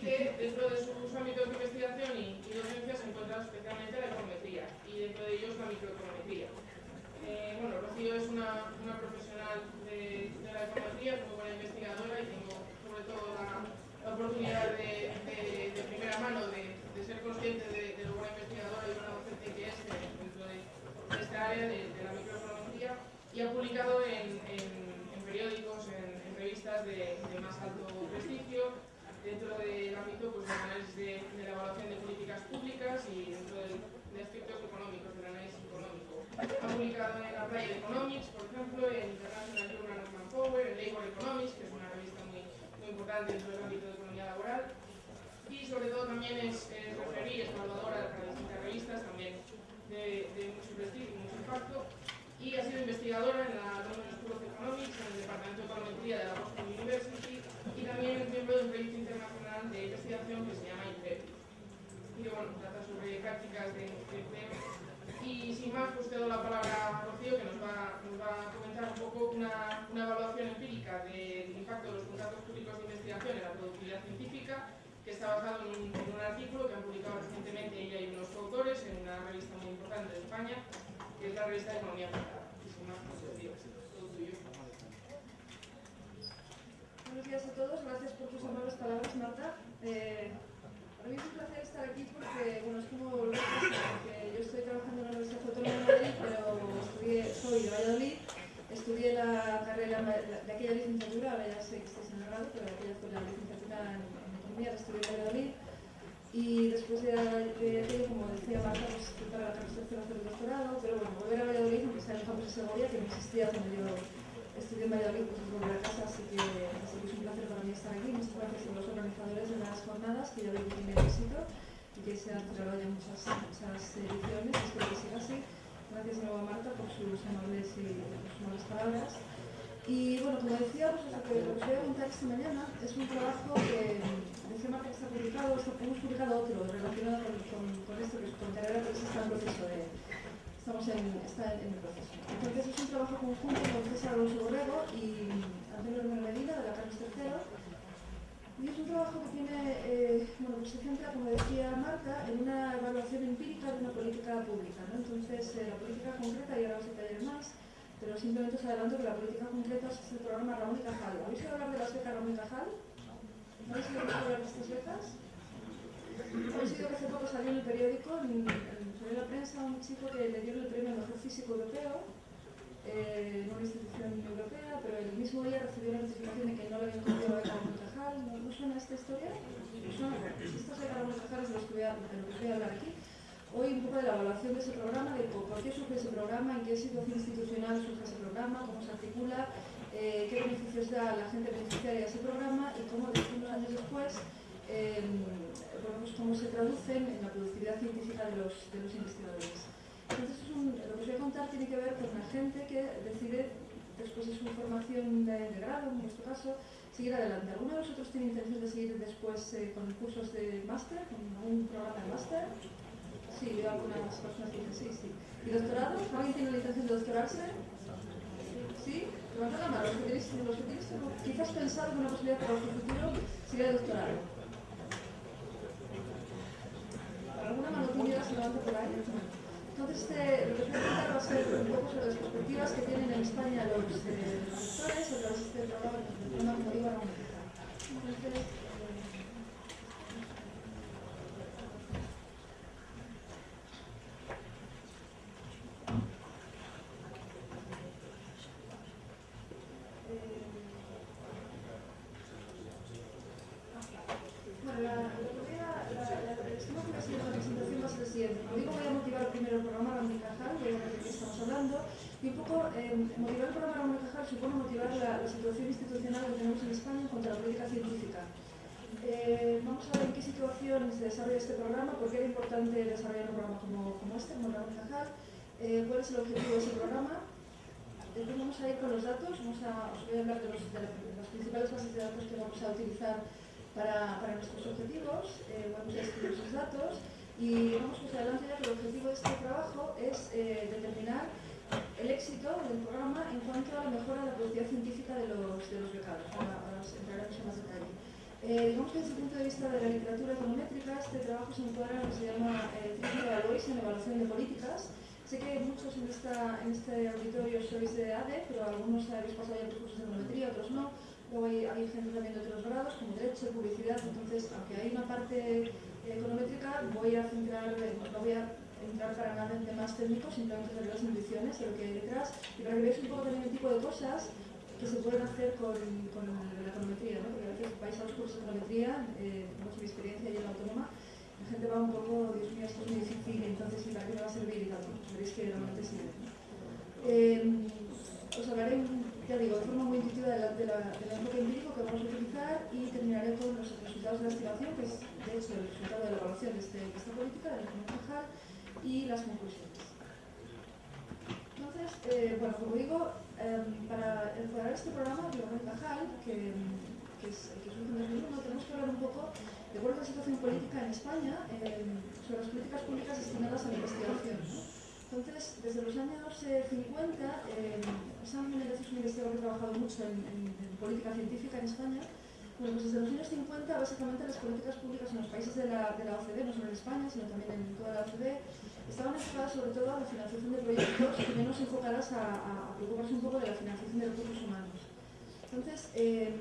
que dentro de sus ámbitos de investigación y, docencia se encuentra especialmente la econometría y dentro de ellos la microeconometría. Eh, bueno, Rocío es una, profesional de, la econometría, es muy buena investigadora y tengo sobre todo la, oportunidad de, primera mano de, ser consciente de, lo buena investigadora y buena docente que es dentro de, esta área de, la microeconometría y ha publicado en, periódicos, en, revistas de, más alto prestigio, dentro del ámbito pues, del análisis de, la evaluación de políticas públicas y dentro de aspectos económicos, del análisis económico. Ha publicado en Applied Economics, por ejemplo, en International Journal of Manpower, en Labor Economics, que es una revista muy, muy importante dentro del ámbito de economía laboral, y sobre todo también es, es referí, es evaluadora para distintas revistas, también de, mucho prestigio y mucho impacto, y ha sido investigadora en la London School of Economics, en el Departamento de Econometría de la Boston University y también es miembro de un proyecto internacional de investigación que se llama INTEP, y que bueno, trata sobre prácticas de, empleo. Y sin más, pues te doy la palabra a Rocío, que nos va, a comentar un poco una, evaluación empírica del impacto de los contratos públicos de investigación en la productividad científica, que está basado en un, artículo que han publicado recientemente ella y unos autores en una revista muy importante de España, que es la revista de Economía Aplicada. Buenos días a todos, gracias por tus amables palabras, Marta. Eh, para mí es un placer estar aquí porque, bueno, es como lo que yo estoy trabajando en la Universidad Autónoma de Madrid, pero estudié, soy de Valladolid, estudié la carrera de aquella licenciatura, ahora ya sé que estoy en el grado, pero aquella fue la licenciatura en, Economía, la estudié en Valladolid y después de, aquello, como decía Marta, pues para la carrera de hacer el doctorado, pero bueno, volver a Valladolid, aunque sea en el campus de Segovia, que no existía cuando yo estudié en Valladolid, pues es volver a casa, así que, que es un placer para mí estar aquí. Muchas gracias a los organizadores de las jornadas, que ya veo que tienen éxito y que se han celebrado ya muchas, muchas ediciones, espero que siga así. Gracias de nuevo a Marta por sus amables, y, sus amables palabras. Y bueno, como decía, pues, lo, que, os voy a contar esta mañana es un trabajo que decía Marta que está publicado, hemos publicado otro relacionado con, esto que os contaré ahora, que está en proceso de, estamos en, está en, el proceso. Entonces es un trabajo conjunto con César Alonso Borrego y Antonio Romero Medina de la Carlos III. Y es un trabajo que tiene, eh, bueno, se centra, como decía Marta, en una evaluación empírica de una política pública. ¿no? Entonces, eh, la política concreta, y ahora os detallaré más, pero simplemente os adelanto que la política concreta es el programa Ramón y Cajal. ¿Habéis oído hablar de las becas Ramón y Cajal? ¿Habéis oído hablar de estas becas? ¿Habéis oído que hace poco salió en el periódico, en, en, la prensa, un chico que le dio el premio al mejor físico europeo eh, en una institución europea, pero el mismo día recibió la notificación de que no le habían cogido beca Ramón y Cajal. ¿No, ¿No, suena esta historia? ¿No becas Ramón y Cajal es de los que voy a, de lo que voy a hablar aquí hoy un poco de la evaluación de ese programa, de por qué surge ese programa, en qué situación institucional surge ese programa, cómo se articula, eh, qué beneficios da a la gente beneficiaria de ese programa y cómo, unos años después, eh, cómo se traducen en la productividad científica de los, de los investigadores. Entonces, lo que os voy a contar tiene que ver con la gente que decide, después de su formación de, grado, en nuestro caso, seguir adelante. ¿Alguno de vosotros tiene intención de seguir después eh, con cursos de máster, con un programa de máster? Sí, veo algunas personas que dicen sí, sí. ¿Y doctorado? ¿Alguien tiene la intención de doctorarse? ¿Sí? Levanta la mano. Los que tenéis, quizás pensado que una posibilidad para vuestro futuro sería doctorado. ¿Alguna mano tímida se levanta por? Entonces, este, lo que os voy a contar va a ser un poco sobre las perspectivas que tienen en España los, eh, doctores a través de este programa, como digo, a Entonces, motivar el programa Ramón y Cajal supone motivar la, situación institucional que tenemos en España contra la política científica. Eh, vamos a ver en qué situación se desarrolla este programa, por qué era importante desarrollar un programa como, como este, como y Cajal, eh, cuál es el objetivo de ese programa. Después vamos a ir con los datos, vamos a, os voy a hablar de, los, de, las principales bases de datos que vamos a utilizar para, para nuestros objetivos, eh, vamos a escribir esos datos y vamos pues adelante ya que el objetivo de este trabajo es determinar el éxito del programa en cuanto a la mejora de la productividad científica de los, de los becados. Ahora, ahora entraremos en más detalle. Eh, Eh, digamos que desde el punto de vista de la literatura econométrica, este trabajo se encuadra en lo que se llama eh, Evaluation, Evaluación de Políticas. Sé que muchos en, esta, en este auditorio sois de ADE, pero algunos habéis pasado ya por cursos de econometría, otros no. Luego hay, hay, gente también de otros grados, como Derecho, Publicidad. Entonces, aunque hay una parte eh, econométrica, voy a centrar, eh, no voy a entrar para nada en temas técnicos, simplemente sobre las intuiciones, de lo que hay detrás, y para que veáis un poco también el tipo de cosas que se pueden hacer con, la econometría, ¿no? porque a veces vais a los cursos de econometría, eh, mi experiencia y en la autónoma, la gente va un poco, Dios mío, esto es muy difícil, entonces ¿y para qué me va a servir? Y tal, veréis que realmente sirve. Eh, os hablaré, ya digo, de forma muy intuitiva del enfoque empírico que vamos a utilizar y terminaré con los resultados de la estimación, que es de hecho el resultado de la evaluación de, este, de esta política, de la economía y las conclusiones. Entonces, eh, bueno, como digo, eh, para encuadrar este programa de Cajal, que, que, es, que surge en 2001, tenemos que hablar un poco de cuál es la situación política en España eh, sobre las políticas públicas destinadas a la investigación. ¿no? Entonces, desde los años 50, eh, Sam Menendez es un investigador que ha trabajado mucho en, en, en, política científica en España. Bueno, pues desde los años 50, básicamente las políticas públicas en los países de la, de la OCDE, no solo en España, sino también en toda la OCDE, estaban enfocadas sobre todo a la financiación de proyectos y menos enfocadas a, preocuparse un poco de la financiación de recursos humanos. Entonces, eh,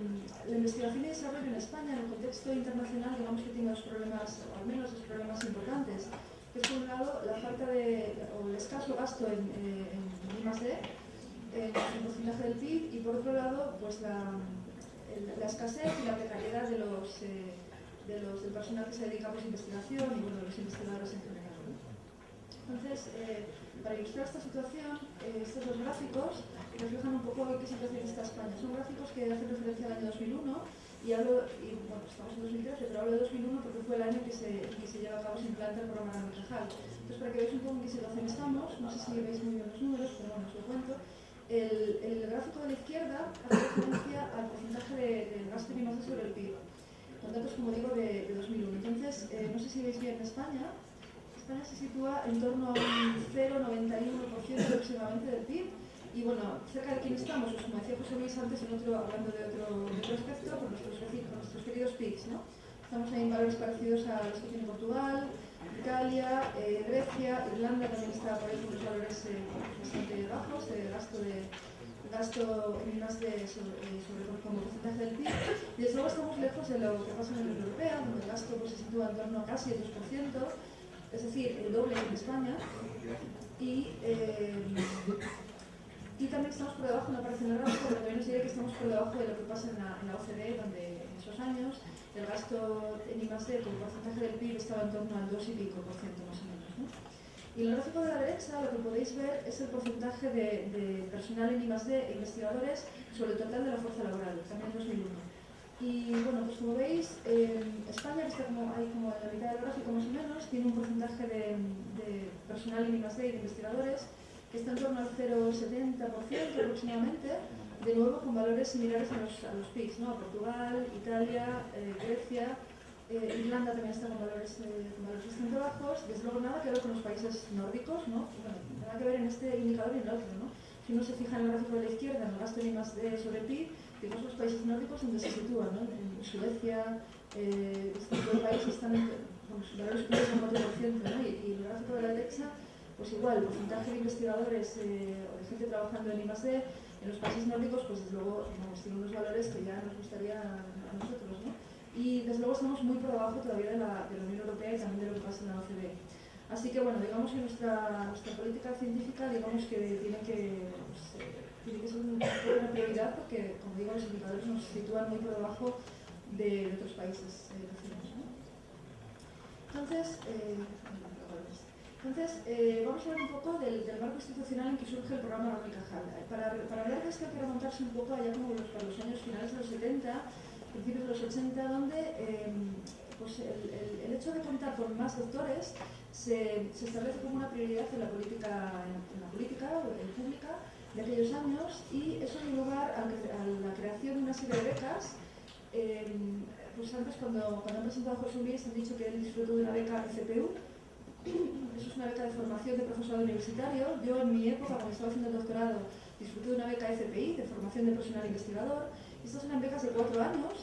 la investigación y desarrollo en España, en el contexto internacional, digamos que tiene dos problemas, o al menos dos problemas importantes. Que es, por un lado, la falta de, o el escaso gasto en, eh, en I+.D., en el porcentaje del PIB, y por otro lado, pues la, la escasez y la precariedad de los, eh, de los, del personal que se dedica a pues, investigación y bueno, de los investigadores en general. Entonces, eh, para ilustrar esta situación, eh, estos dos gráficos reflejan un poco qué situación está España. Son gráficos que hacen referencia al año 2001 y hablo, y, bueno, estamos en 2013, pero hablo de 2001 porque fue el año que se, que lleva a cabo, se implanta el programa de Cajal. Entonces, para que veáis un poco en qué situación estamos, no sé si veis muy bien los números, pero bueno, os lo cuento. El, gráfico de la izquierda hace referencia al porcentaje del de gasto de sobre el PIB, con datos, como digo, de, de 2001. Entonces, eh, no sé si veis bien España, España se sitúa en torno a un 0,91% aproximadamente del PIB. Y bueno, cerca de quién estamos, pues como decía José Luis antes, en otro, hablando de otro, de otro aspecto, con nuestros, con nuestros queridos PIBs, ¿no? Estamos ahí en valores parecidos a los que tiene Portugal, Italia, eh, Grecia, Irlanda también está por ahí con los valores eh, bastante bajos de gasto de gasto en más de sobre, eh, sobre como porcentaje del PIB. Y desde luego estamos lejos de lo que pasa en la Unión Europea, donde el gasto pues, se sitúa en torno a casi el 2%, es el doble en España. Y, eh, y también estamos por debajo, no aparece en el gráfico, pero también os diré que estamos por debajo de lo que pasa en la, en la OCDE, donde en esos años el gasto en I+.D. como porcentaje del PIB estaba en torno al 2 y pico por ciento más o menos. ¿no? Y en el gráfico de la derecha lo que podéis ver es el porcentaje de, de personal en I+.D. e investigadores sobre el total de la fuerza laboral, también en 2001. Y bueno, pues como veis, eh, España, está como, ahí como en la mitad del gráfico más o menos, tiene un porcentaje de, personal en de investigadores que está en torno al 0,70% aproximadamente, de nuevo con valores similares a los, a los PIBs, ¿no? Portugal, Italia, eh, Grecia, eh, Irlanda también está con valores, eh, con valores bastante bajos, desde luego nada que ver con los países nórdicos, ¿no? Bueno, nada que ver en este indicador y en el otro, ¿no? Si uno se fija en el gráfico de la izquierda, en el gasto en I+.D. sobre PIB, digamos los países nórdicos donde se sitúan, ¿no? En Suecia, eh, tipo de países están en bueno, valores superiores al 4%, ¿no? Y, y, el gráfico de la derecha, pues igual, el porcentaje de investigadores eh, o de gente trabajando en I+.D. en los países nórdicos, pues desde luego vamos, tiene unos valores que ya nos gustaría a nosotros, ¿no? Y desde luego estamos muy por debajo todavía de la, de la Unión Europea y también de lo que pasa en la OCDE. Así que bueno, digamos que nuestra, nuestra política científica, digamos que tiene que, pues, eh, tiene que ser una prioridad porque, como digo, los indicadores nos sitúan muy por debajo de, de otros países eh, vecinos. ¿no? Entonces, eh, entonces eh, vamos a hablar un poco del, del, marco institucional en que surge el programa Ramón y Cajal. Para, para hablar de esto hay que remontarse un poco allá como los, para los años finales de los 70, principios de los 80, donde pues el, el, el, hecho de contar con más doctores se, se, establece como una prioridad en la política, en, en la política pública aquellos años y eso dio lugar a, la creación de una serie de becas. Eh, pues antes cuando, cuando han presentado a José Luis han dicho que él disfrutó de una beca FPU, eso es una beca de formación de profesorado universitario. Yo en mi época, cuando estaba haciendo el doctorado, disfruté de una beca FPI, de formación de personal investigador. Estas eran becas de cuatro años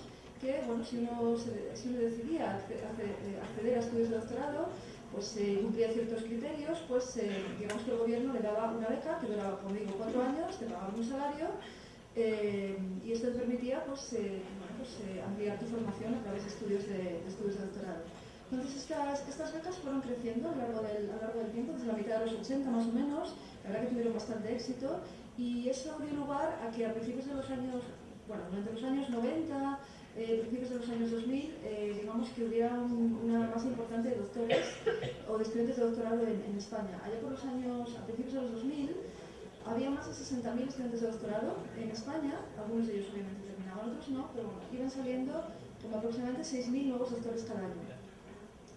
que bueno, si uno, se, si uno decidía acceder a estudios de doctorado, pues eh, cumplía ciertos criterios, pues eh, digamos que el gobierno le daba una beca que duraba, como digo, cuatro años, te pagaba un salario eh, y esto te permitía pues, bueno, pues ampliar tu formación a través de estudios de, estudios de doctorado. Entonces estas, estas, becas fueron creciendo a lo, largo del, a lo largo del tiempo, desde la mitad de los 80 más o menos, la verdad que tuvieron bastante éxito y eso dio lugar a que a principios de los años, bueno, durante los años 90, eh, principios de los años 2000, eh, digamos que hubiera una masa importante de doctores o de estudiantes de doctorado en, España. Allá por los años, a principios de los 2000, había más de 60.000 estudiantes de doctorado en España, algunos de ellos obviamente terminaban, otros no, pero bueno, iban saliendo como aproximadamente 6.000 nuevos doctores cada año.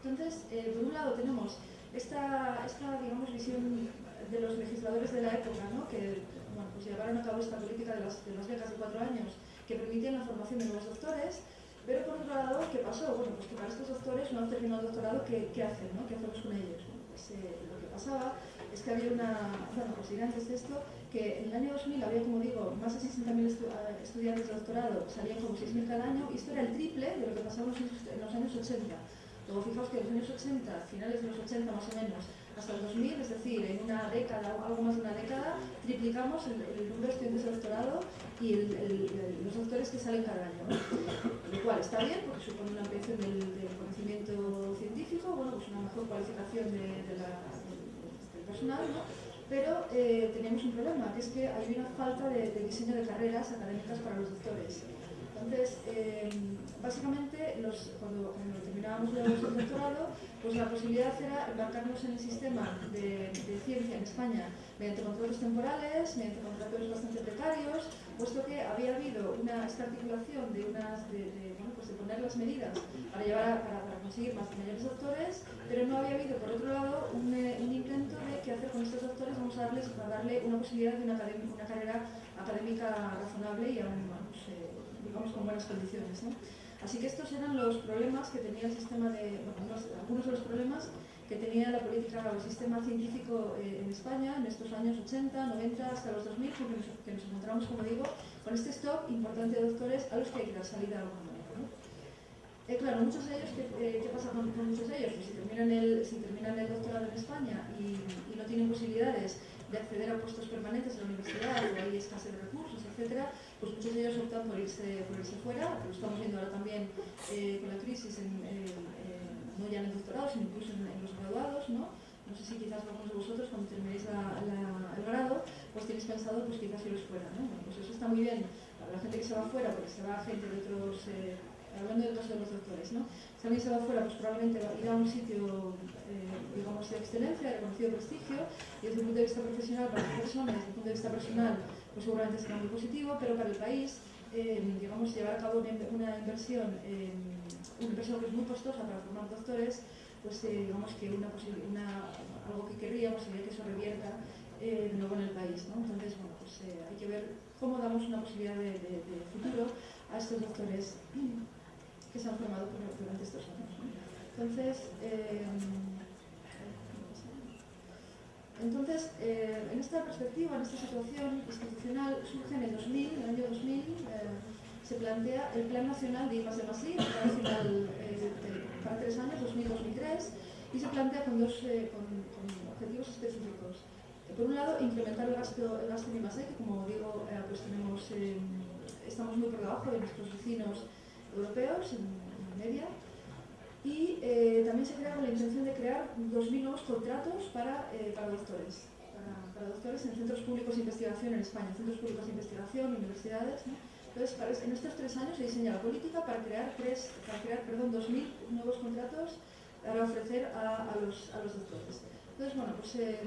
Entonces, eh, por un lado tenemos esta, esta digamos, visión de los legisladores de la época, ¿no? que bueno, pues llevaron a cabo esta política de las, de las becas de cuatro años, que permitían la formación de nuevos doctores, pero por otro lado, ¿qué pasó? Bueno, pues que para estos doctores no han terminado el doctorado, ¿qué, qué hacen? ¿no? ¿Qué hacemos con ellos? pues, eh, lo que pasaba es que había una, bueno, pues antes de esto, que en el año 2000 había, como digo, más de 60.000 estu eh, estudiantes de doctorado, salían como 6.000 cada año, y esto era el triple de lo que pasaba en los años 80. Luego fijaos que en los años 80, finales de los 80 más o menos, hasta el 2000, es decir, en una década o algo más de una década, triplicamos el, número de estudiantes de doctorado y los doctores que salen cada año. Lo cual está bien porque supone una ampliación del, conocimiento científico, bueno, pues una mejor cualificación de, del personal, pero eh, teníamos un problema, que es que hay una falta de, diseño de carreras académicas para los doctores. Entonces, eh, básicamente, cuando, terminábamos el doctorado, pues la posibilidad era embarcarnos en el sistema de, ciencia en España mediante contratos temporales, mediante contratos bastante precarios, puesto que había habido una, esta articulación de, unas, bueno, pues de poner las medidas para, llevar para, conseguir más mayores doctores, pero no había habido, por otro lado, un, eh, un, intento de qué hacer con estos doctores, vamos a darles para darle una posibilidad de una, carrera académica razonable y aún, eh, digamos, con buenas condiciones. ¿no? Así que estos eran los problemas que tenía el sistema de, algunos de los problemas que tenía la política o el sistema científico eh, en España en estos años 80, 90, hasta los 2000, porque nos, que nos encontramos, como digo, con este stock importante de doctores a los que hay que dar salida a alguna manera. ¿no? Eh, claro, muchos de ellos, ¿qué, eh, qué pasa con, muchos de ellos? Pues si terminan el, si terminan el doctorado en España y, y no tienen posibilidades de acceder a puestos permanentes en la universidad o hay escasez de recursos, etcétera, pues muchos de ellos optan por irse, por irse fuera, lo estamos viendo ahora también eh, con la crisis, en, no ya en el doctorado, sino incluso en, los graduados, ¿no? No sé si quizás algunos de vosotros cuando terminéis el grado, pues tenéis pensado pues quizás iros fuera, ¿no? pues eso está muy bien para la gente que se va fuera, porque se va gente de otros, eh, hablando del caso de los doctores, ¿no? Si alguien se va fuera, pues probablemente va a ir a un sitio, eh, digamos, de excelencia, de reconocido prestigio, y desde el punto de vista profesional para las personas, desde el punto de vista personal, pues seguramente será muy positivo, pero para el país, eh, digamos, llevar a cabo una, inversión, eh, una inversión que es muy costosa para formar doctores, pues eh, digamos que una, algo que querríamos sería que eso revierta de nuevo en el país. ¿no? Entonces, bueno, pues hay que ver cómo damos una posibilidad de, futuro a estos doctores que se han formado durante estos años. Entonces, entonces, eh, en esta perspectiva, en esta situación institucional, surge en el 2000, en el año 2000, eh, se plantea el Plan Nacional de I+, de Masí, el eh, para tres años, 2000-2003, y se plantea con dos objetivos específicos. por un lado, incrementar el gasto, el gasto en I+, que como digo, pues tenemos, estamos muy por debajo de nuestros vecinos europeos, en media, y eh, también se crea con la intención de crear 2.000 nuevos contratos para, eh, para doctores, para, doctores en centros públicos de investigación en España, centros públicos de investigación, universidades. Entonces, en estos tres años se diseña la política para crear, tres, para crear perdón, 2.000 nuevos contratos para ofrecer a, a, los, a los doctores. Entonces, bueno, pues eh,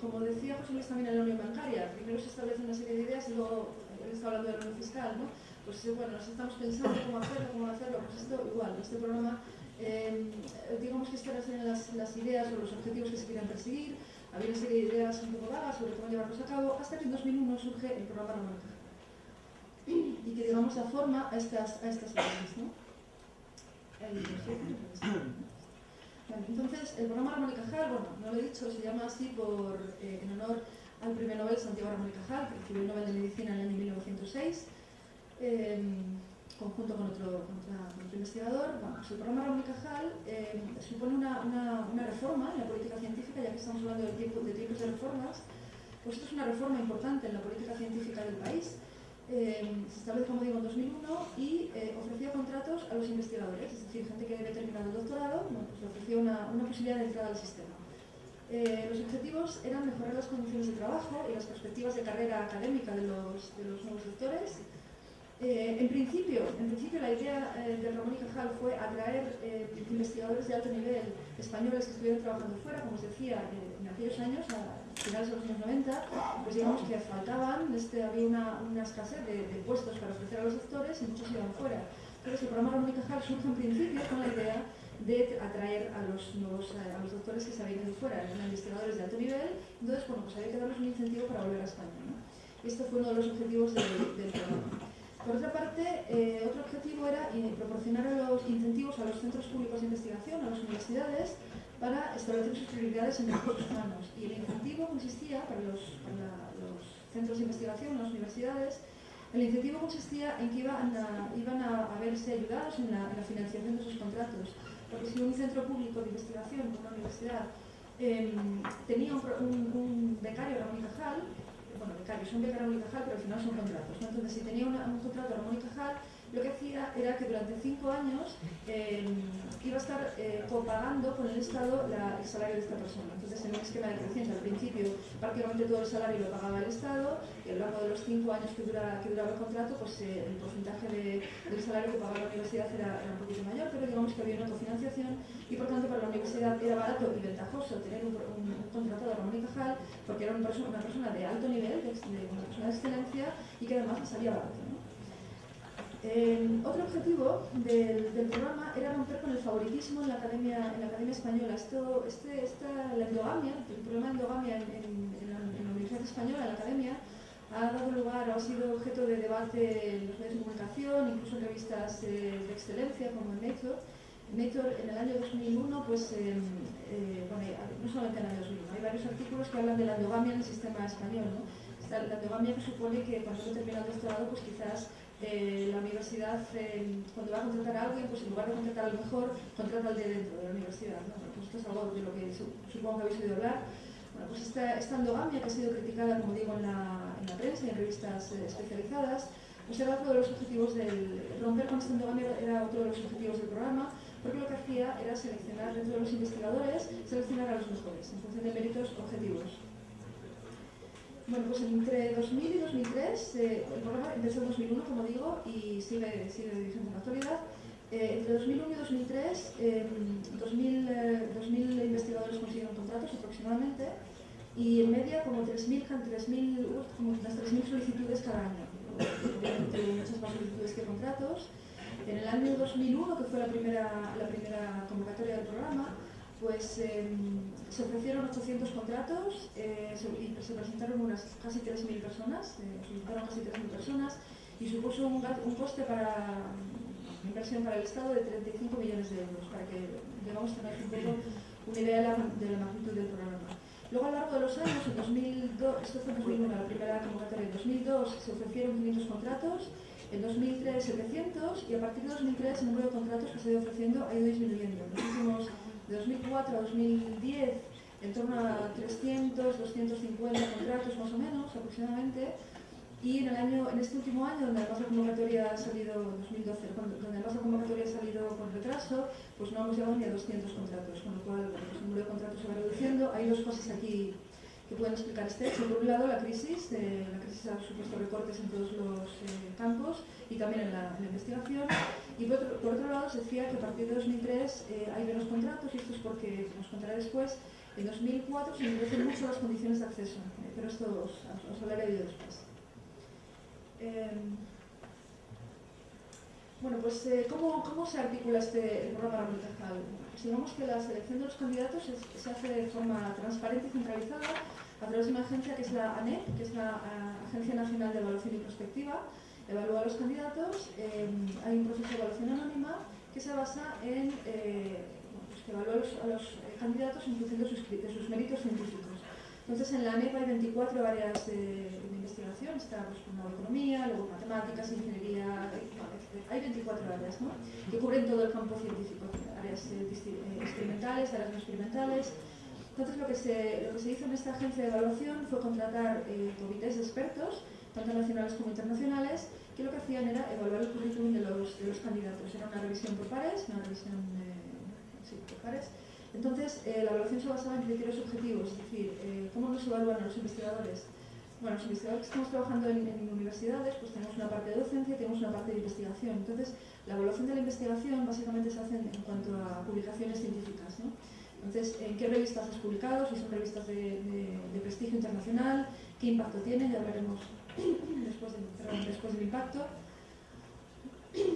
como decía José Luis también en la Unión Bancaria, primero se establece una serie de ideas y luego él está hablando de la Unión Fiscal, ¿no? Pues bueno, nos estamos pensando cómo hacerlo, cómo hacerlo, pues esto igual, este programa eh, digamos que estas eran las, las, ideas o los objetivos que se querían perseguir, había una serie de ideas un poco vagas sobre cómo llevarlos a cabo, hasta que en 2001 surge el programa Ramón y que digamos da forma a estas, a estas ideas. ¿no? entonces, el programa Ramón y Cajal, bueno, no lo he dicho, se llama así por, eh, en honor al premio Nobel Santiago Ramón y Cajal, que recibió el Nobel de Medicina en el año 1906. Eh, conjunto con otro, investigador. Pues el programa Ramón Cajal eh, supone una, reforma en la política científica, ya que estamos hablando de, tiempo, de tipos de reformas, pues esto es una reforma importante en la política científica del país. Eh, se establece, como digo, en 2001 y eh, ofreció contratos a los investigadores, es decir, gente que debe terminar el doctorado, pues ofreció una, posibilidad de entrada al sistema. Los objetivos eran mejorar las condiciones de trabajo y las perspectivas de carrera académica de los, de los nuevos doctores, eh, en, principio, en principio, la idea eh, de Ramón y Cajal fue atraer eh, investigadores de alto nivel españoles que estuvieran trabajando fuera, como os decía, en aquellos años, a finales de los años 90, pues digamos que faltaban, este, había una, una escasez de, puestos para ofrecer a los doctores y muchos iban fuera. Entonces el programa Ramón y Cajal surge en principio con la idea de atraer a los nuevos a los doctores que se habían ido fuera, eran investigadores de alto nivel, entonces bueno, pues había que darles un incentivo para volver a España. ¿no? Este fue uno de los objetivos del programa. Por otra parte, eh, otro objetivo era eh, proporcionar los incentivos a los centros públicos de investigación, a las universidades, para establecer sus prioridades en recursos humanos. Y el incentivo consistía, para los, centros de investigación, las universidades, el incentivo consistía en que iban a, iban a, verse ayudados en la, financiación de sus contratos. Porque si un centro público de investigación, una universidad, em, tenía un, becario, Ramón y Cajal, bueno, becarios, son becarios y Cajal, pero al final son contratos. Entonces, si tenía un contrato Ramón y Cajal, lo que hacía era que durante cinco años eh, iba a estar eh, copagando con el Estado el salario de esta persona. Entonces, en un esquema decreciente, al principio prácticamente todo el salario lo pagaba el Estado y a lo largo de los cinco años que, dura, que duraba el contrato, pues eh, el porcentaje del salario que pagaba la universidad era, un poquito mayor, pero digamos que había una cofinanciación la universidad era barato y ventajoso tener un, contrato de Ramón y Cajal porque era una persona, una persona de alto nivel, de, una persona de excelencia y que además salía barato. Eh, otro objetivo del, programa era romper con el favoritismo en la academia, en la academia española. Esto, este, esta, la endogamia, el problema de endogamia en, la, Universidad Española, en la academia, ha dado lugar, ha sido objeto de debate en los medios de comunicación, incluso en revistas eh, de excelencia como en Nature. Nature en el año 2001, pues, em, eh, bueno, no solamente en el año 2001, hay varios artículos que hablan de la endogamia en el sistema español. ¿no? La endogamia que supone que cuando uno termina el doctorado, pues quizás eh, la universidad, eh, cuando va a contratar a alguien, pues en lugar de contratar al mejor, contrata al de dentro de la universidad. ¿no? Pues esto es algo de lo que supongo que habéis oído hablar. Bueno, pues esta, esta, endogamia que ha sido criticada, como digo, en la, en la prensa y en revistas eh, especializadas, pues era otro de los objetivos del... Romper con esta endogamia era otro de los objetivos del programa, lo que hacía era seleccionar dentro de los investigadores, seleccionar a los mejores, en función de méritos objetivos. Bueno, pues entre 2000 y 2003, eh, el programa empezó en 2001, como digo, y sigue, sigue vigente en la actualidad. Eh, entre 2001 y 2003, 2000, 2000, investigadores consiguieron contratos aproximadamente, y en media como 3.000 como 3.000 solicitudes cada año. Obviamente muchas más solicitudes que contratos. En el año 2001, que fue la primera, la primera convocatoria del programa, pues em, se ofrecieron 800 contratos eh, y se presentaron unas casi 3.000 personas, eh, solicitaron casi 3.000 personas y supuso un, coste para inversión para el Estado de 35 millones de euros, para que digamos tener un poco una idea de la, magnitud del programa. Luego a lo largo de los años, en 2002, esto fue en 2001, la primera convocatoria, en 2002 se ofrecieron 500 contratos, en 2003 700 y a partir de 2003 el número de contratos que se ha ido ofreciendo ha ido disminuyendo. En los de 2004 a 2010 en torno a 300, 250 contratos más o menos aproximadamente y en el año, en este último año, donde además la convocatoria ha salido, 2012, donde además la convocatoria ha salido con retraso, pues no hemos llegado ni a 200 contratos, con lo cual pues, el número de contratos se va reduciendo. Hay dos cosas aquí que pueden explicar este hecho. Por un lado, la crisis, eh, la crisis ha supuesto recortes en todos los eh, campos y también en la, investigación. Y por otro, lado, se decía que a partir de 2003 eh, hay menos contratos, y esto es porque, como os contaré después, en 2004 se endurecen mucho las condiciones de acceso, pero esto os, os hablaré de después. Bueno, pues ¿cómo, ¿cómo, se articula este programa Ramón Digamos que la selección de los candidatos se hace de forma transparente y centralizada a través de una agencia que es la ANEP, que es la Agencia Nacional de Evaluación y Prospectiva, evalúa a los candidatos, em, hay un proceso de evaluación anónima que se basa en eh, pues que evalúa a los, candidatos en función de sus, méritos científicos. Entonces, en la ANEP hay 24 áreas de, investigación, está pues, economía, luego matemáticas, ingeniería, hay 24 áreas ¿no? que cubren todo el campo científico, áreas eh, eh, experimentales, áreas no experimentales. Entonces, lo que, se, lo que se hizo en esta agencia de evaluación fue contratar eh, comités expertos, tanto nacionales como internacionales, que lo que hacían era evaluar el currículum de los, de los candidatos. Era una revisión por pares, una revisión sí, por pares, entonces, eh, la evaluación se basaba en criterios objetivos, es decir, eh, cómo nos evalúan los investigadores. Bueno, los investigadores estamos trabajando en, universidades, pues tenemos una parte de docencia y tenemos una parte de investigación. Entonces, la evaluación de la investigación básicamente se hace en, cuanto a publicaciones científicas. ¿no? Entonces, ¿en qué revistas has publicado? Si son revistas de, prestigio internacional, qué impacto tienen, ya hablaremos después, después del impacto.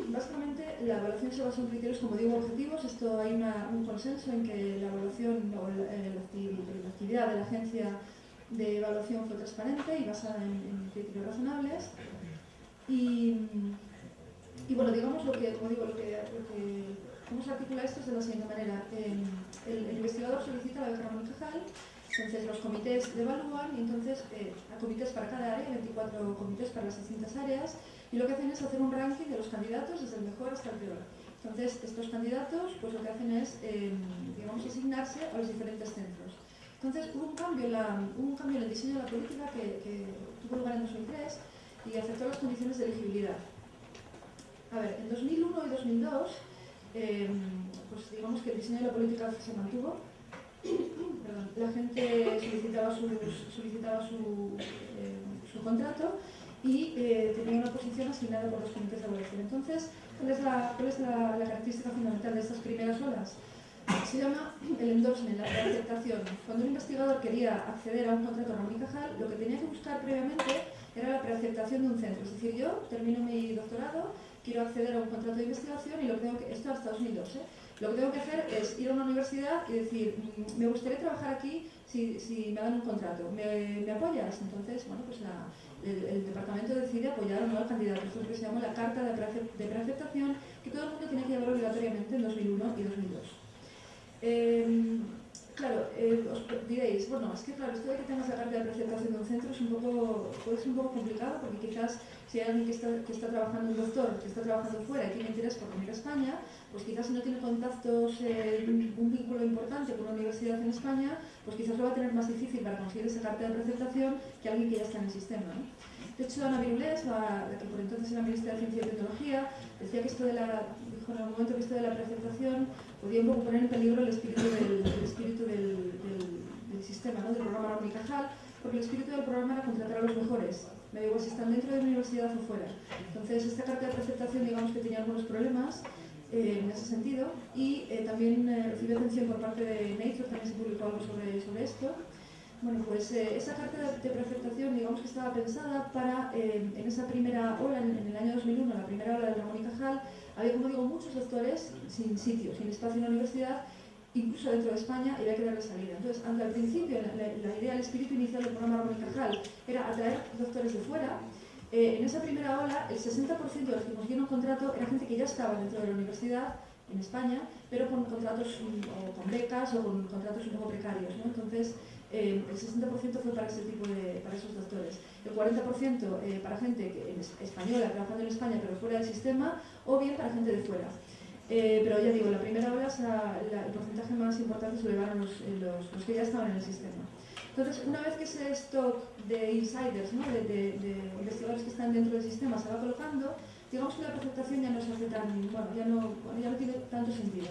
Básicamente, la evaluación se basa en criterios, como digo, objetivos. Esto hay un consenso en que la evaluación o la, eh, actividad de la agencia de evaluación fue transparente y basada en, criterios razonables. Y, bueno, digamos lo que, como digo, lo que, cómo se articula esto es de la siguiente manera. el, investigador solicita la beca Ramón Cajal, entonces los comités evalúan y entonces eh, hay comités para cada área, 24 comités para las distintas áreas, y lo que hacen es hacer un ranking de los candidatos desde el mejor hasta el peor. Entonces, estos candidatos pues lo que hacen es, eh, digamos, asignarse a los diferentes centros. Entonces, hubo un cambio, en el diseño de la política que, tuvo lugar en 2003 y afectó las condiciones de elegibilidad. A ver, en 2001 y 2002, em, pues digamos que el diseño de la política se mantuvo. la gente solicitaba em, su contrato y eh, tenía una posición asignada por los comités de evaluación. Entonces, ¿cuál es, la, la, característica fundamental de estas primeras olas? Se llama el endorsement, la preaceptación. Cuando un investigador quería acceder a un contrato y Cajal, lo que tenía que buscar previamente era la preaceptación de un centro. Es decir, yo termino mi doctorado, quiero acceder a un contrato de investigación y lo que tengo que... Esto hasta 2002, ¿eh? Lo que tengo que hacer es ir a una universidad y decir, mm, me gustaría trabajar aquí si, me dan un contrato. ¿Me, ¿Me, apoyas? Entonces, bueno, pues el, departamento decide apoyar o no al candidato. Esto es lo que se llama la carta de, preaceptación, que todo el mundo tiene que llevar obligatoriamente en 2001 y 2002. Em, claro, eh, os diréis, bueno, es que claro, esto de que tengas la carta de preaceptación de un centro es un poco, puede ser un poco complicado porque quizás si hay alguien que está, que está trabajando, un doctor, que está trabajando fuera y tiene interés por venir a España, pues quizás si no tiene contactos, un vínculo importante con una universidad en España, pues quizás lo va a tener más difícil para conseguir esa carta de presentación que alguien que ya está en el sistema. De hecho, Ana Virulés, la, que por entonces era ministra de Ciencia y Tecnología, decía que esto de la, dijo en algún momento que esto de la presentación podía un poco poner en peligro el espíritu del, espíritu del, del, sistema, ¿no? del programa Cajal, porque el espíritu del programa era contratar a los mejores, me digo si están dentro de la universidad o fuera. Entonces, esta carta de presentación, digamos que tenía algunos problemas, eh, en ese sentido y eh, también eh, recibió atención por parte de Nature, también se publicó algo sobre, sobre esto. Bueno, pues esa carta de, preaceptación, digamos que estaba pensada para, en esa primera ola, en, el año 2001, la primera ola de la Mónica Hall, había, como digo, muchos doctores sin sitio, sin espacio en la universidad, incluso dentro de España, y había que darle salida. Entonces, aunque al principio la, idea, el espíritu inicial del programa Mónica Hall era atraer doctores de fuera, eh, en esa primera ola, el 60% de los que consiguieron contrato era gente que ya estaba dentro de la universidad, en España, pero con contratos o con becas o con contratos un poco precarios. Entonces, eh, el 60% fue para ese tipo de, para esos doctores. El 40% eh, para gente que, española, trabajando en España, pero fuera del sistema, o bien para gente de fuera. pero ya digo, la primera ola el porcentaje más importante se lo llevaron los, los que ya estaban en el sistema. Entonces, una vez que ese stock de insiders, ¿no? de, investigadores que están dentro del sistema se va colocando, digamos que la presentación ya no se hace tan, bueno, ya no, ya no tiene tanto sentido.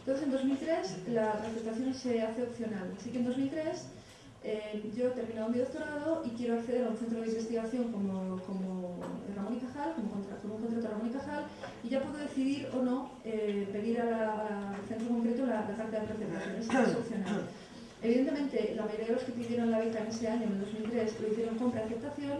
Entonces, en 2003 la presentación se hace opcional. Así que en 2003 eh, yo he terminado mi doctorado y quiero acceder a un centro de investigación como, como Ramón y Cajal, como, contrato, un contrato Ramón y Cajal, y ya puedo decidir o no eh, pedir al centro concreto la, carta de presentación. Es opcional. Evidentemente, la mayoría de los que pidieron la beca en ese año, en el 2003, lo hicieron con preaceptación.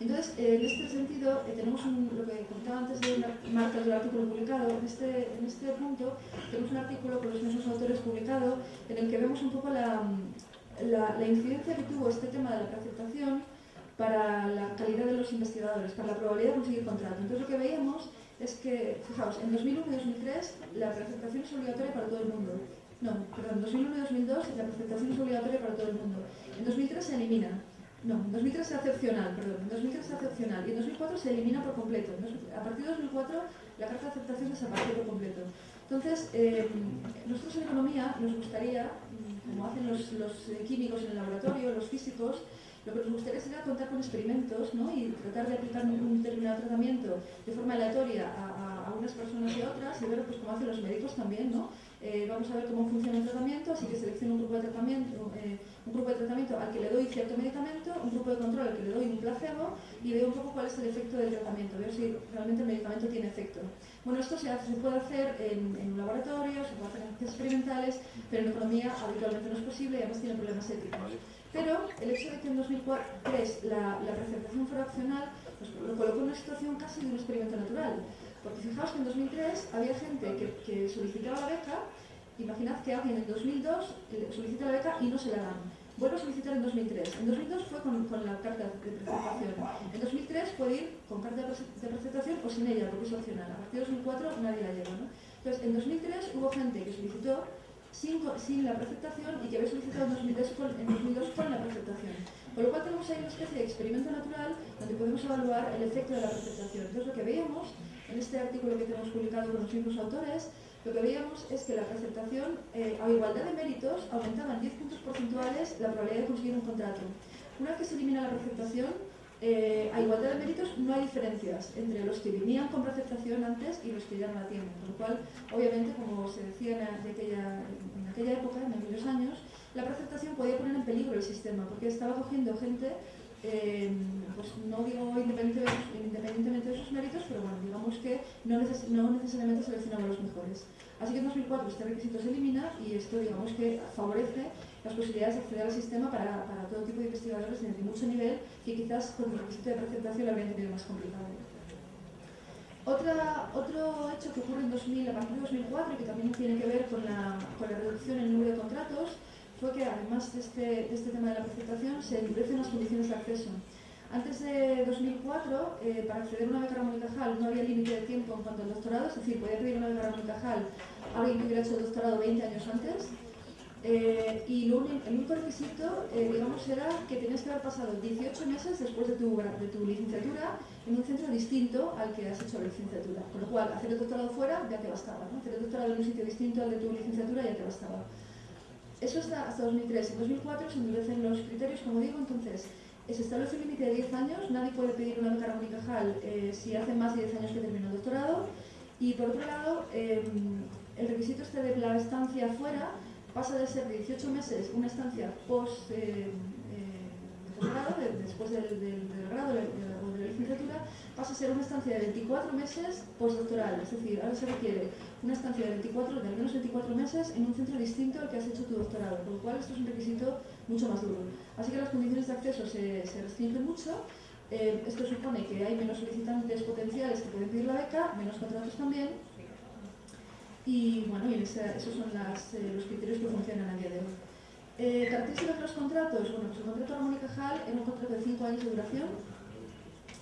Entonces, en este sentido, eh, tenemos lo que contaba antes de Marta del artículo publicado, en este, en este punto tenemos un artículo con los mismos autores publicado en el que vemos un poco la, la, incidencia que tuvo este tema de la preaceptación para la calidad de los investigadores, para la probabilidad de conseguir contrato. Entonces lo que veíamos es que, fijaos, en 2001 y 2003 la preaceptación es obligatoria para todo el mundo no, perdón, 2001 y 2002 la presentación es obligatoria para todo el mundo. En 2003 se elimina. No, en 2003 es excepcional, perdón. En 2003 es excepcional y en 2004 se elimina por completo. A partir de 2004 la carta de aceptación desaparece por completo. Entonces, eh, nosotros en economía nos gustaría, como hacen los, químicos en el laboratorio, los físicos, lo que nos gustaría sería contar con experimentos ¿no? y tratar de aplicar un determinado tratamiento de forma aleatoria a, a, unas personas y a otras y ver pues, cómo hacen los médicos también, ¿no? Eh, vamos a ver cómo funciona el tratamiento, así que selecciono un grupo de tratamiento, eh, un grupo de tratamiento al que le doy cierto medicamento, un grupo de control al que le doy un placebo y veo un poco cuál es el efecto del tratamiento, veo si realmente el medicamento tiene efecto. Bueno, esto se, hace, se puede hacer en, un laboratorio, se puede hacer en experimentales, pero en economía habitualmente no es posible y además tiene problemas éticos. Pero el hecho de que en 2003 la, la presentación fuera opcional pues, lo colocó en una situación casi de un experimento natural porque fijaos que en 2003 había gente que, solicitaba la beca, imaginad que alguien en 2002 solicita la beca y no se la dan. Vuelve a solicitar en 2003. En 2002 fue con, la carta de presentación. En 2003 puede ir con carta de presentación o sin ella, porque es opcional. A partir de 2004 nadie la lleva. Entonces, en 2003 hubo gente que solicitó sin, la presentación y que había solicitado en 2002 con, en 2002 con la presentación. Con lo cual tenemos ahí una especie de experimento natural donde podemos evaluar el efecto de la presentación. Entonces, lo que veíamos en este artículo que tenemos publicado con los mismos autores, lo que veíamos es que la presentación, eh, a igualdad de méritos, aumentaba en 10 puntos porcentuales la probabilidad de conseguir un contrato. Una vez que se elimina la presentación, eh, a igualdad de méritos no hay diferencias entre los que venían con presentación antes y los que ya no la tienen. Con lo cual, obviamente, como se decía en aquella, en aquella época, en aquellos años, la presentación podía poner en peligro el sistema, porque estaba cogiendo gente eh, pues no digo independientemente de sus méritos, pero bueno, digamos que no, necesariamente seleccionamos los mejores. Así que en 2004 este requisito se elimina y esto digamos que favorece las posibilidades de acceder al sistema para, todo tipo de investigadores de mucho nivel que quizás con el requisito de presentación lo habrían tenido más complicado. Otro hecho que ocurre en 2000, a partir de 2004 y que también tiene que ver con la, con la reducción en el número de contratos que además de este, este tema de la presentación se endurecen las condiciones de acceso. Antes de 2004, eh, para acceder a una beca Ramón y Cajal no había límite de tiempo en cuanto al doctorado, es decir, podía pedir una beca Ramón y Cajal a alguien que hubiera hecho el doctorado 20 años antes. Eh, y el único requisito, eh, digamos, era que tenías que haber pasado 18 meses después de tu, de tu licenciatura en un centro distinto al que has hecho la licenciatura. Con lo cual, hacer el doctorado fuera ya te bastaba, ¿no? hacer el doctorado en un sitio distinto al de tu licenciatura ya te bastaba. Eso hasta, hasta 2003. En 2004 se endurecen los criterios, como digo, entonces se establece un límite de 10 años, nadie puede pedir una beca Ramón eh, si hace más de 10 años que terminó el doctorado. Y por otro lado, em, el requisito este de la estancia fuera pasa de ser 18 meses una estancia post eh, después del, grado o de, la licenciatura, pasa a ser una estancia de 24 meses postdoctoral. Es decir, ahora se requiere una estancia de, 24, de al menos 24 meses en un centro distinto al que has hecho tu doctorado, con lo cual esto es un requisito mucho más duro. Así que las condiciones de acceso se, se restringen mucho. Eh, esto supone que hay menos solicitantes potenciales que pueden pedir la beca, menos contratos también. Y bueno, y esos son eh, los criterios que funcionan a día de hoy. Eh, características de los contratos. Bueno, el contrato y Cajal era un contrato de 5 años de duración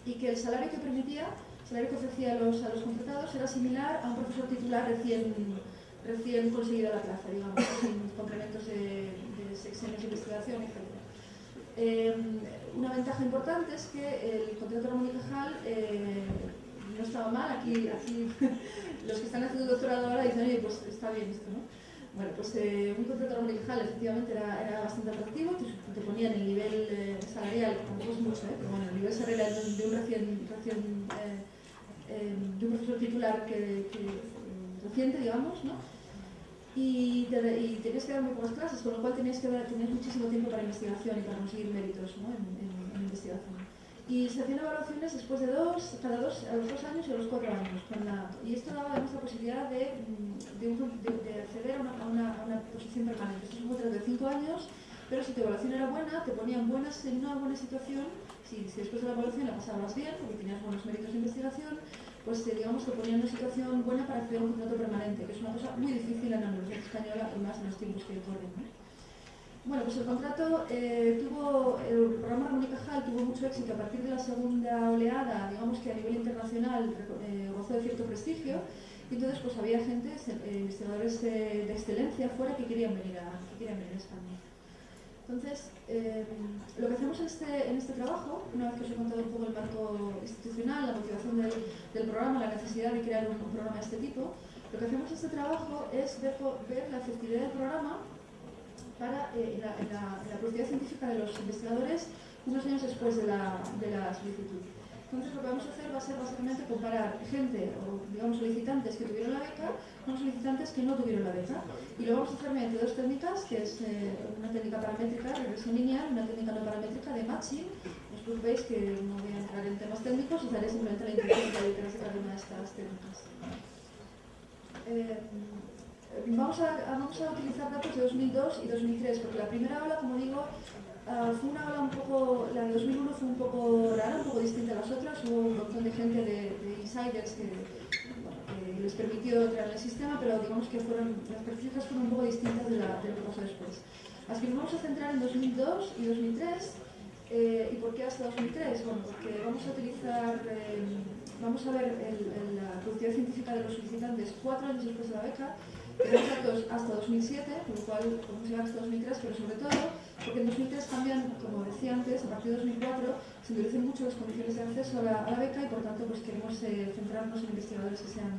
y que el salario que permitía, el salario que ofrecía a los, a los contratados era similar a un profesor titular recién, recién conseguido la plaza, digamos, sin complementos de, de de investigación, etc. Eh, una ventaja importante es que el contrato Ramón y Cajal eh, no estaba mal, aquí, aquí los que están haciendo doctorado ahora dicen, oye, pues está bien esto, ¿no? Bueno, pues eh, un contrato laboral efectivamente era, bastante atractivo, te, te ponían el nivel eh, salarial, tampoco es mucho, ¿eh? pero bueno, el nivel salarial de, un recién, recién eh, de un profesor titular que, que reciente, digamos, ¿no? Y, te, y, tenías que dar muy pocas clases, con lo cual tenías que dar, tenías muchísimo tiempo para investigación y para conseguir méritos ¿no? en investigación y se hacían evaluaciones después de dos, cada dos, a los dos años y a los cuatro años. y esto daba además la posibilidad de, mm, de, de acceder a una, a, una, posición permanente. Esto es un contrato de cinco años, pero si tu evaluación era buena, te ponían buenas, en una buena situación, si, si después de la evaluación la pasabas bien, porque tenías buenos méritos de investigación, pues eh, digamos que ponían una situación buena para acceder a un contrato permanente, que es una cosa muy difícil en la Universidad Española y más en los tiempos que corren. Bueno, pues el contrato eh, tuvo, el programa Ramón y Cajal tuvo mucho éxito a partir de la segunda oleada, digamos que a nivel internacional eh, gozó de cierto prestigio Y entonces pues había gente, eh, investigadores de, excelencia fuera que querían venir a, que querían venir a España. Entonces, eh, lo que hacemos este, en este trabajo, una vez que os he contado un poco el marco institucional, la motivación del, del programa, la necesidad de crear un, programa de este tipo, lo que hacemos en este trabajo es ver, ver la efectividad del programa para eh, la, la, productividad científica de los investigadores unos años después de la, de solicitud. Entonces lo que vamos a hacer va a ser básicamente comparar gente o digamos solicitantes que tuvieron la beca con solicitantes que no tuvieron la beca. Y lo vamos a hacer mediante dos técnicas, que es eh, una técnica paramétrica, regresión lineal, una técnica no paramétrica de matching. Os veis que no voy a entrar en temas técnicos, os daré simplemente la intención de cada una de estas técnicas. Eh, vamos, a, vamos a utilizar datos de 2002 y 2003, porque la primera ola, como digo, Uh, fue una ola un poco, la de 2001 fue un poco rara, un poco distinta a las otras, hubo un montón de gente de, de insiders que, les permitió entrar en el sistema, pero digamos que fueron, las características fueron un poco distintas de, la, lo que pasó después. Así que nos vamos a centrar en 2002 y 2003. Eh, ¿Y por qué hasta 2003? Bueno, porque vamos a utilizar, eh, vamos a ver la productividad científica de los solicitantes cuatro años después de la beca, tenemos hasta 2007, con lo cual podemos llegar hasta 2003, pero sobre todo porque en 2003 cambian, como decía antes, a partir de 2004 se endurecen mucho las condiciones de acceso a la, beca y por tanto pues queremos eh, centrarnos en investigadores que sean,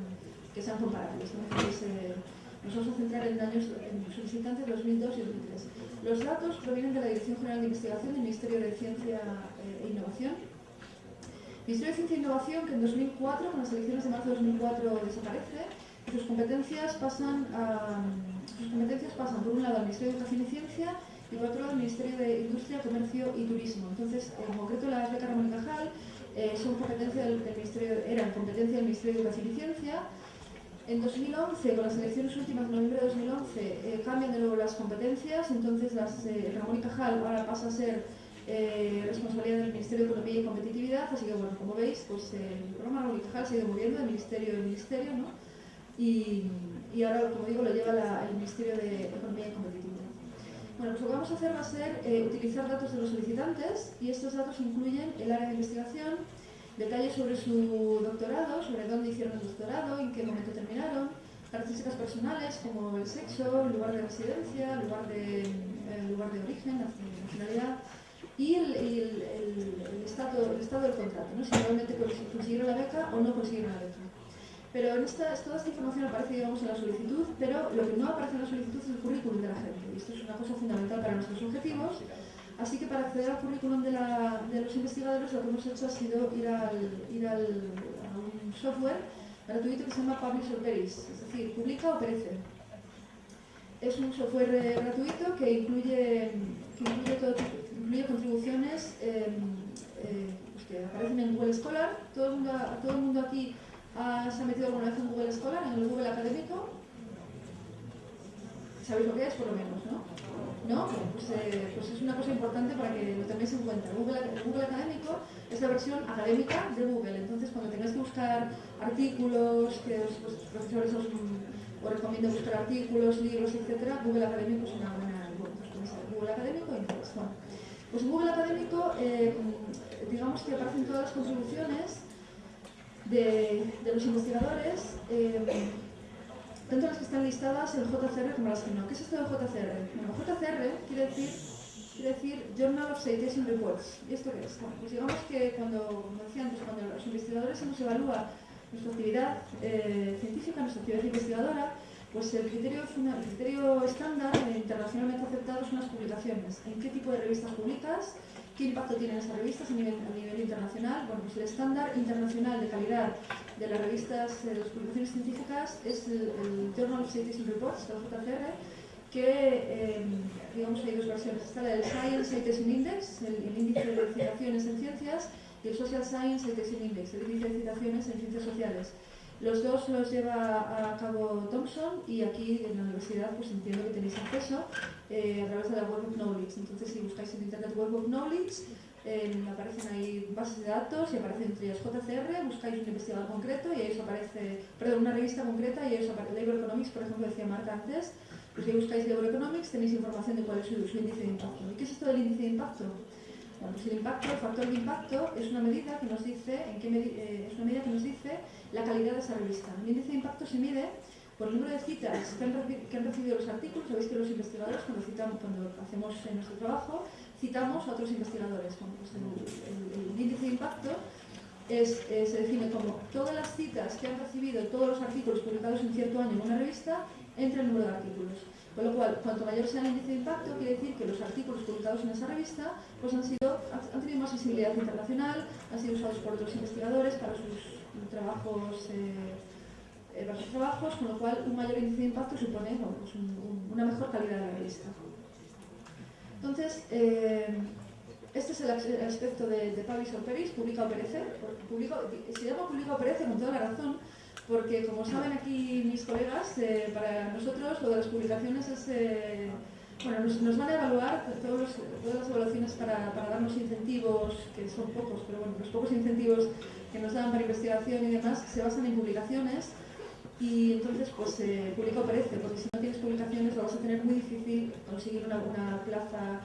que sean comparables. Eh, nos vamos a centrar en años solicitantes 2002 y 2003. Los datos provienen de la Dirección General de Investigación del Ministerio de Ciencia eh, e Innovación. Ministerio de Ciencia e Innovación que en 2004, con las elecciones de marzo de 2004, desaparece sus competencias pasan, a, sus competencias pasan por un lado al Ministerio de Educación y Ciencia y por otro al Ministerio de Industria, Comercio y Turismo. Entonces, en concreto las becas Ramón y Cajal eh, son competencia del, Ministerio, eran competencia del Ministerio de Educación y Ciencia. En 2011, con las elecciones últimas de noviembre de 2011, eh, cambian de nuevo las competencias, entonces las, eh, Ramón y Cajal ahora pasa a ser eh, responsabilidad del Ministerio de Economía y Competitividad, así que bueno, como veis, pues el programa Ramón y Cajal ido moviendo de ministerio en ministerio, ¿no? Y, ahora, como digo, lo lleva el Ministerio de Economía y Competitividad. Bueno, pues lo que vamos a hacer va a ser eh, utilizar datos de los solicitantes y estos datos incluyen el área de investigación, detalles sobre su doctorado, sobre dónde hicieron el doctorado, en qué momento terminaron, características personales como el sexo, el lugar de residencia, el lugar de, lugar de origen, la nacionalidad y el, estado, estado del contrato, ¿no? si realmente consiguieron la beca o no consiguieron la beca. Pero en esta, toda esta información aparece, digamos, en la solicitud, pero lo que no aparece en la solicitud es el currículum de la gente. Y esto es una cosa fundamental para nuestros objetivos. Así que para acceder al currículum de, la, de los investigadores, lo que hemos hecho ha sido ir, al, ir al, a un software gratuito que se llama Publish or Perish, es decir, publica o perece. Es un software gratuito que incluye, que incluye, todo, incluye contribuciones eh, eh, pues que aparecen en Google Scholar. Todo el mundo, todo el mundo aquí ¿Se ha metido alguna vez en Google Scholar, en el Google Académico? ¿Sabéis lo que es, por lo menos, no? ¿No? Pues, eh, pues, es una cosa importante para que lo tengáis en cuenta. Google, Google Académico es la versión académica de Google. Entonces, cuando tengáis que buscar artículos, que pues, los profesores os, os recomienden buscar artículos, libros, etc., Google Académico es una buena... Pues, Google Académico y. Pues Google Académico, eh, digamos que aparecen todas las contribuciones de, los investigadores, eh, tanto las que están listadas en JCR como las que no. ¿Qué es esto de JCR? Bueno, JCR quiere decir, quiere decir Journal of Citation Reports. ¿Y esto qué es? Pues digamos que cuando, como decía antes, cuando los investigadores se nos evalúa nuestra actividad eh, científica, nuestra actividad investigadora, pues el criterio, el criterio estándar eh, internacionalmente aceptado son las publicaciones. ¿En qué tipo de revistas publicas? ¿Qué impacto tienen esas revistas a nivel, internacional? Bueno, pues el estándar internacional de calidad de las revistas, de las publicaciones científicas, es el, Journal of Citation Reports, el JCR, que, eh, digamos, hay dos versiones. Está el Science Citation Index, el, el, índice de citaciones en ciencias, y el Social Science Citation Index, el índice de citaciones en ciencias sociales. Los dos los lleva a cabo Thompson y aquí en la universidad pues entiendo que tenéis acceso eh, a través de la Web Knowledge. Entonces si buscáis en internet Web Knowledge aparecen ahí bases de datos y aparecen entre ellas JCR, buscáis un investigador concreto y ahí os aparece, perdón, una revista concreta y ahí os aparece Labor Economics, por ejemplo, decía Marta antes. Pues si buscáis Labor Economics tenéis información de cuál es su, su índice de impacto. ¿Y qué es esto del índice de impacto? Bueno, pues el impacto, el factor de impacto es una medida que nos dice, en qué eh, es una medida que nos dice la calidad de esa revista. El índice de impacto se mide por el número de citas que han, recibido los artículos. Sabéis que los investigadores, cuando, citamos, cuando hacemos nuestro trabajo, citamos a otros investigadores. Pues el, índice de impacto se define como todas las citas que han recibido todos los artículos publicados en cierto año en una revista entre el número de artículos. Con lo cual, cuanto mayor sea el índice de impacto, quiere decir que los artículos publicados en esa revista pues han, sido, han tenido más visibilidad internacional, han sido usados por otros investigadores para sus trabajos, eh, eh, para sus trabajos con lo cual un mayor índice de impacto supone pues una mejor calidad de la revista. Entonces, eh, este es el aspecto de, de Pavis o Peris, publica o perece. se llama publica o perece con toda la razón, porque como saben aquí mis colegas, eh, para nosotros lo de las publicaciones es... Eh, bueno, nos, van a evaluar todas las evaluaciones para, darnos incentivos, que son pocos, pero bueno, los pocos incentivos que nos dan para investigación y demás se basan en publicaciones y entonces pues eh, publica o perece, porque si no tienes publicaciones lo vas a tener muy difícil conseguir una plaza